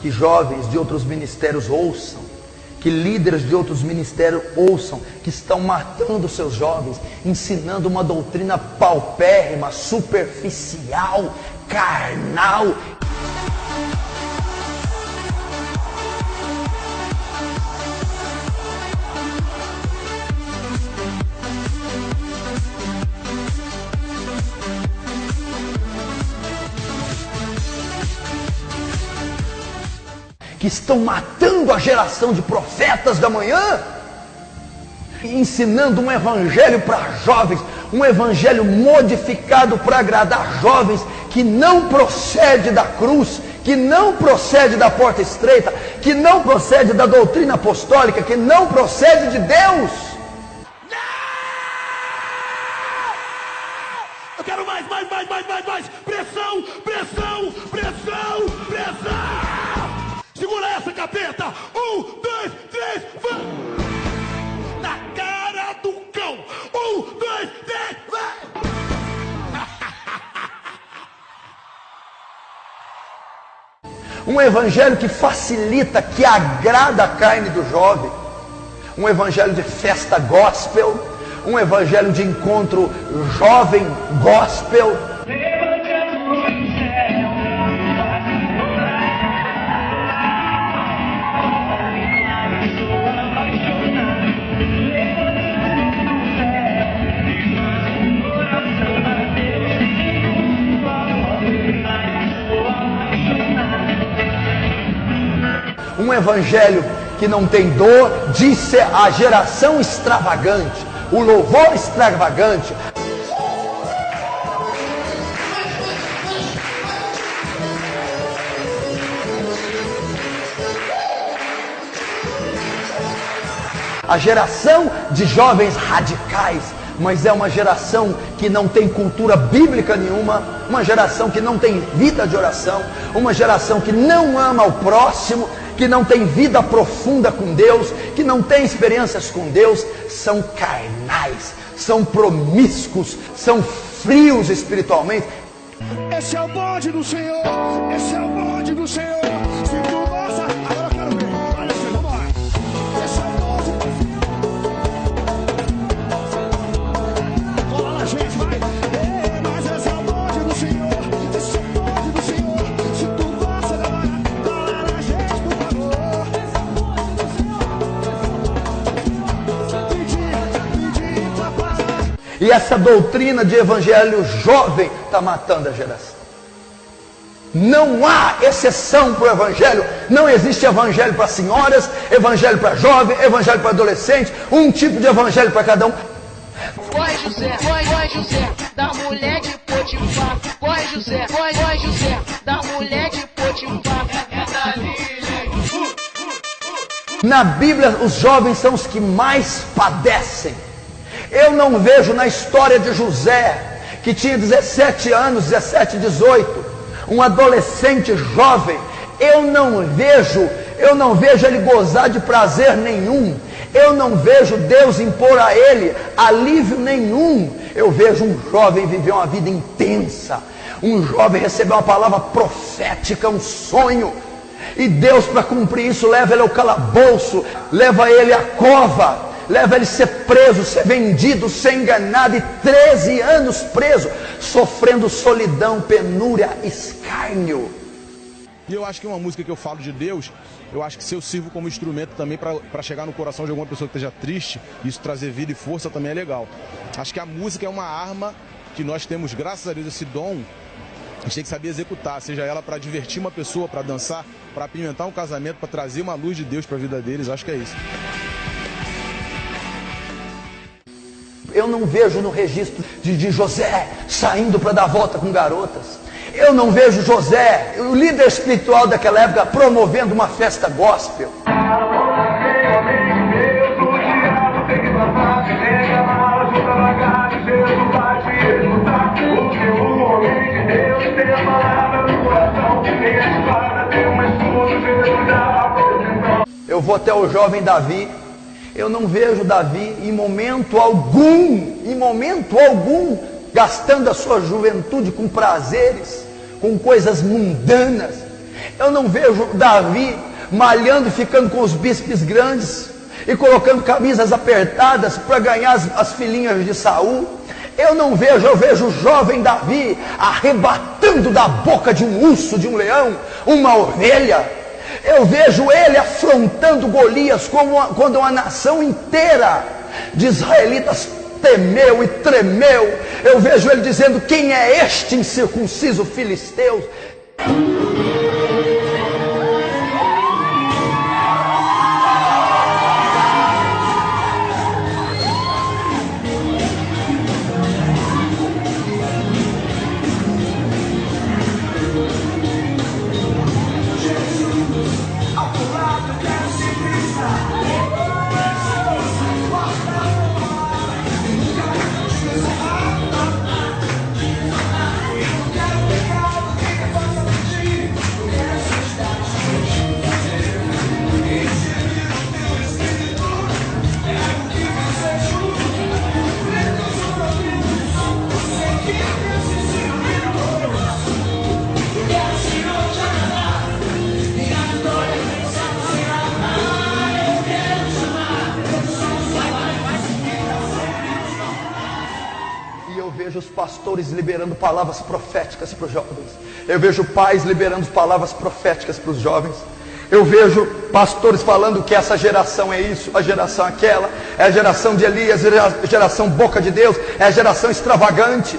Que jovens de outros ministérios ouçam, que líderes de outros ministérios ouçam, que estão matando seus jovens, ensinando uma doutrina paupérrima, superficial, carnal. Que estão matando a geração de profetas da manhã, ensinando um evangelho para jovens, um evangelho modificado para agradar jovens, que não procede da cruz, que não procede da porta estreita, que não procede da doutrina apostólica, que não procede de Deus. Eu quero mais, mais, mais, mais, mais, mais. Pressão, pressão, pressão. Capeta. Um, dois, três, vai. Na cara do cão. Um, dois, três, vai. Um evangelho que facilita, que agrada a carne do jovem. Um evangelho de festa gospel. Um evangelho de encontro jovem gospel. Um evangelho que não tem dor, disse a geração extravagante, o louvor extravagante. A geração de jovens radicais, mas é uma geração que não tem cultura bíblica nenhuma, uma geração que não tem vida de oração, uma geração que não ama o próximo, que não tem vida profunda com Deus, que não tem experiências com Deus, são carnais, são promíscuos, são frios espiritualmente. Esse é o bonde do Senhor. Esse é o bonde do Senhor. E essa doutrina de evangelho jovem está matando a geração. Não há exceção para o evangelho. Não existe evangelho para senhoras, evangelho para jovem, evangelho para adolescente, um tipo de evangelho para cada um. Corre José, corre José, da mulher de Potifar. Corre José, corre José, da mulher de Potifar. É Na Bíblia, os jovens são os que mais padecem. Eu não vejo na história de José, que tinha 17 anos, 17, 18, um adolescente jovem. Eu não vejo, eu não vejo ele gozar de prazer nenhum. Eu não vejo Deus impor a ele alívio nenhum. Eu vejo um jovem viver uma vida intensa. Um jovem receber uma palavra profética, um sonho. E Deus, para cumprir isso, leva ele ao calabouço, leva ele à cova, leva ele a ser preso, ser vendido, ser enganado, e 13 anos preso, sofrendo solidão, penúria, escárnio. E eu acho que uma música que eu falo de Deus, eu acho que se eu sirvo como instrumento também para chegar no coração de alguma pessoa que esteja triste, isso trazer vida e força também é legal. Acho que a música é uma arma que nós temos, graças a Deus, esse dom. A gente tem que saber executar, seja ela para divertir uma pessoa, para dançar, para apimentar um casamento, para trazer uma luz de Deus para a vida deles. Acho que é isso. Eu não vejo no registro de, de José saindo para dar volta com garotas. Eu não vejo José, o líder espiritual daquela época, promovendo uma festa gospel. Eu vou até o jovem Davi. Eu não vejo Davi em momento algum, em momento algum, gastando a sua juventude com prazeres, com coisas mundanas. Eu não vejo Davi malhando ficando com os bíceps grandes e colocando camisas apertadas para ganhar as, as filhinhas de Saul. Eu não vejo, eu vejo o jovem Davi arrebatando da boca de um urso, de um leão, uma ovelha. Eu vejo ele afrontando Golias como uma, quando uma nação inteira de israelitas temeu e tremeu. Eu vejo ele dizendo: Quem é este incircunciso filisteu? Os pastores liberando palavras proféticas para os jovens. Eu vejo pais liberando palavras proféticas para os jovens. Eu vejo pastores falando que essa geração é isso, a geração aquela, é a geração de Elias, é a geração boca de Deus, é a geração extravagante.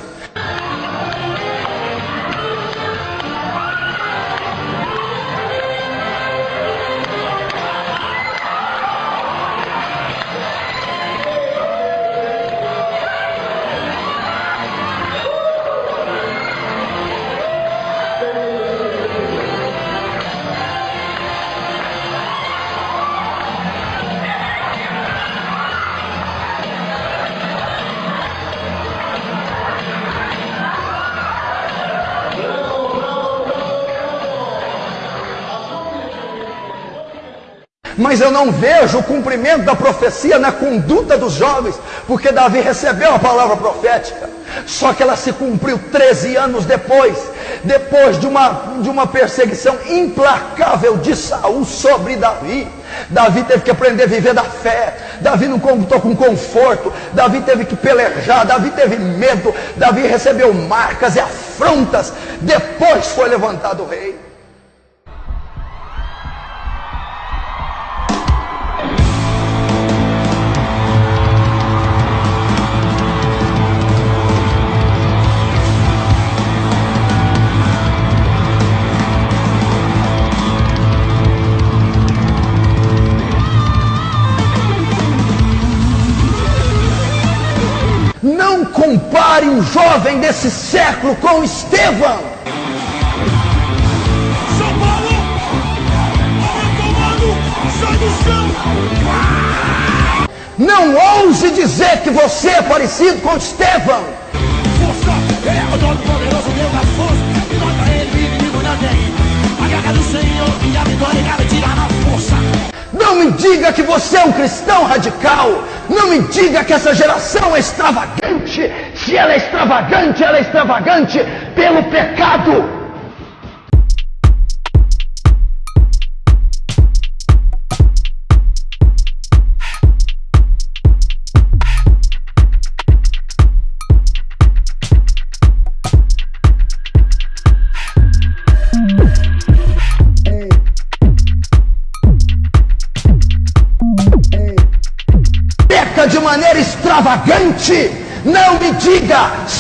Mas eu não vejo o cumprimento da profecia na conduta dos jovens, porque Davi recebeu a palavra profética, só que ela se cumpriu 13 anos depois, depois de uma, de uma perseguição implacável de Saul sobre Davi. Davi teve que aprender a viver da fé. Davi não contou com conforto. Davi teve que pelejar. Davi teve medo. Davi recebeu marcas e afrontas. Depois foi levantado o rei. Compare um jovem desse século com Estevão. São Paulo! Comando! Sai do chão! Não ouse dizer que você é parecido com Estevão. Força! É o poderoso Deus pra ele, inimigo não tem. A guerra do Senhor e a vitória garantida na força. Não me diga que você é um cristão radical. Não me diga que essa geração é extravagante. Se ela é extravagante, ela é extravagante pelo pecado.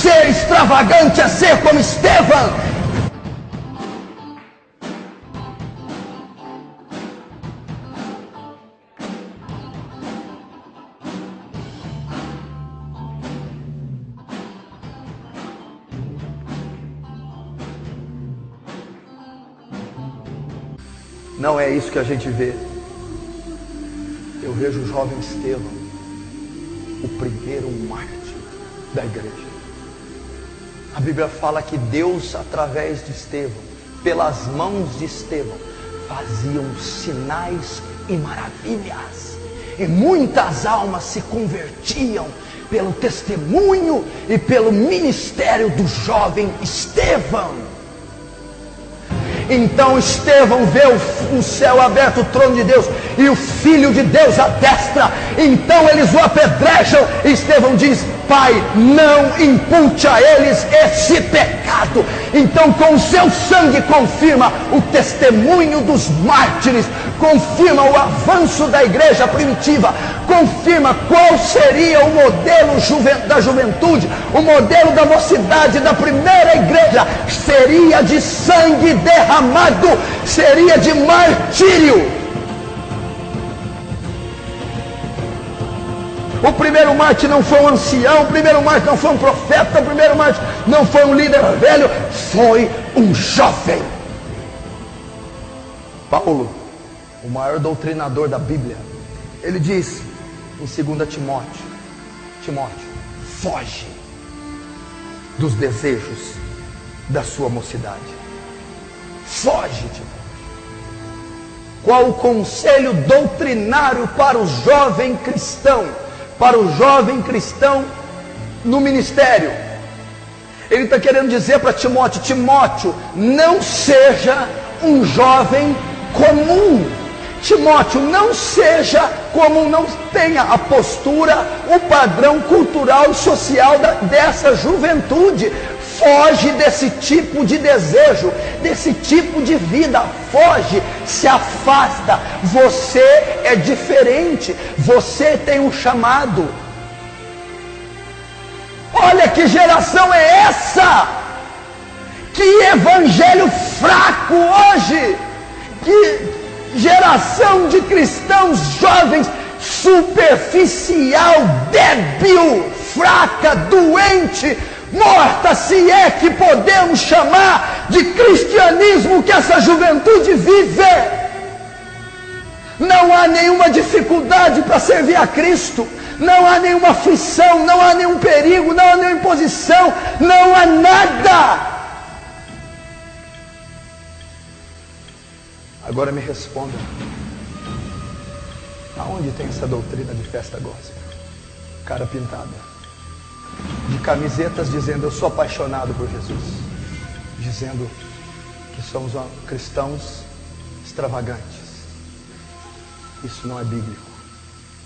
Ser extravagante é ser como Estevão. Não é isso que a gente vê. Eu vejo o jovem Estevão o primeiro mártir da igreja. A Bíblia fala que Deus, através de Estevão, pelas mãos de Estevão, faziam sinais e maravilhas. E muitas almas se convertiam pelo testemunho e pelo ministério do jovem Estevão. Então Estevão vê o, o, céu aberto, o trono de Deus, e o Filho de Deus à destra. Então eles o apedrejam. E Estevão diz: Pai, não impute a eles esse pecado. Então, com o seu sangue, confirma o testemunho dos mártires, confirma o avanço da igreja primitiva, confirma qual seria o modelo da juventude, o modelo da mocidade da primeira igreja. Seria de sangue derramado, seria de martírio. O primeiro Marte não foi um ancião, o primeiro Marte não foi um profeta, o primeiro Marte não foi um líder velho, foi um jovem. Paulo, o maior doutrinador da Bíblia, ele diz em 2 Timóteo: Timóteo, foge dos desejos da sua mocidade. Foge, Timóteo. Qual o conselho doutrinário para o jovem cristão? Para o jovem cristão no ministério. Ele está querendo dizer para Timóteo: Timóteo, não seja um jovem comum. Timóteo, não seja comum, não tenha a postura, o padrão cultural e social da, dessa juventude. Foge desse tipo de desejo, desse tipo de vida. Foge, se afasta. Você é diferente. Você tem um chamado. Olha que geração é essa! Que evangelho fraco hoje! Que geração de cristãos jovens superficial, débil, fraca, doente, morta, se é que podemos chamar de cristianismo que essa juventude vive. Não há nenhuma dificuldade para servir a Cristo, não há nenhuma aflição, não há nenhum perigo, não há nenhuma imposição, não há nada. Agora me responda: aonde tem essa doutrina de festa gospel? Cara pintada de camisetas dizendo eu sou apaixonado por Jesus, dizendo que somos cristãos extravagantes. Isso não é bíblico,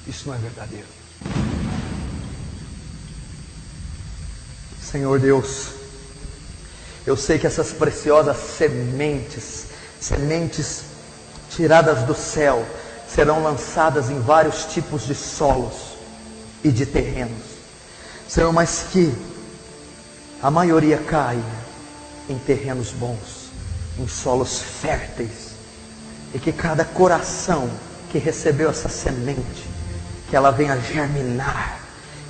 isso não é verdadeiro. Senhor Deus, eu sei que essas preciosas sementes, sementes tiradas do céu, serão lançadas em vários tipos de solos e de terrenos. Senhor, mas que a maioria caia em terrenos bons, em solos férteis, e que cada coração que recebeu essa semente, que ela venha germinar,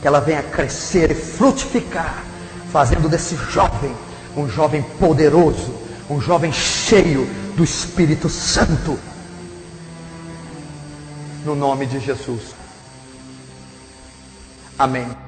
que ela venha crescer e frutificar, fazendo desse jovem um jovem poderoso, um jovem cheio do Espírito Santo. No nome de Jesus. Amém.